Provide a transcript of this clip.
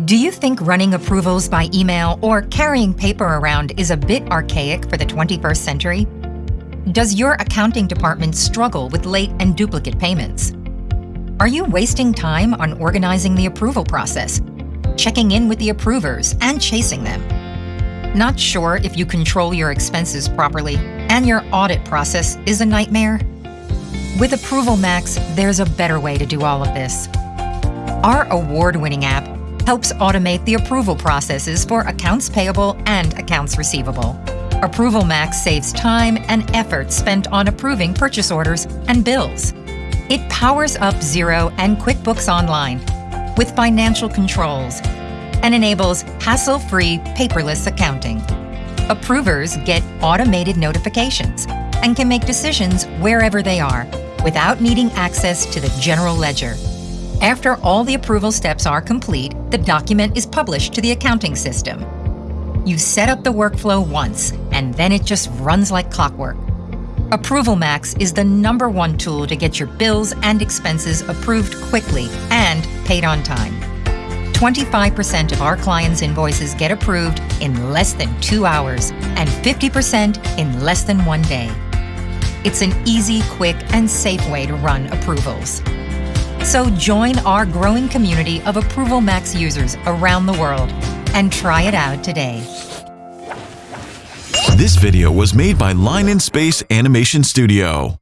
Do you think running approvals by email or carrying paper around is a bit archaic for the 21st century? Does your accounting department struggle with late and duplicate payments? Are you wasting time on organizing the approval process, checking in with the approvers, and chasing them? Not sure if you control your expenses properly and your audit process is a nightmare? With ApprovalMax, there's a better way to do all of this. Our award-winning app helps automate the approval processes for accounts payable and accounts receivable. ApprovalMax saves time and effort spent on approving purchase orders and bills. It powers up Xero and QuickBooks Online with financial controls and enables hassle-free paperless accounting. Approvers get automated notifications and can make decisions wherever they are without needing access to the general ledger. After all the approval steps are complete, the document is published to the accounting system. You set up the workflow once, and then it just runs like clockwork. ApprovalMax is the number one tool to get your bills and expenses approved quickly and paid on time. 25% of our clients' invoices get approved in less than two hours and 50% in less than one day. It's an easy, quick, and safe way to run approvals. So join our growing community of ApprovalMax users around the world and try it out today. This video was made by Line in Space Animation Studio.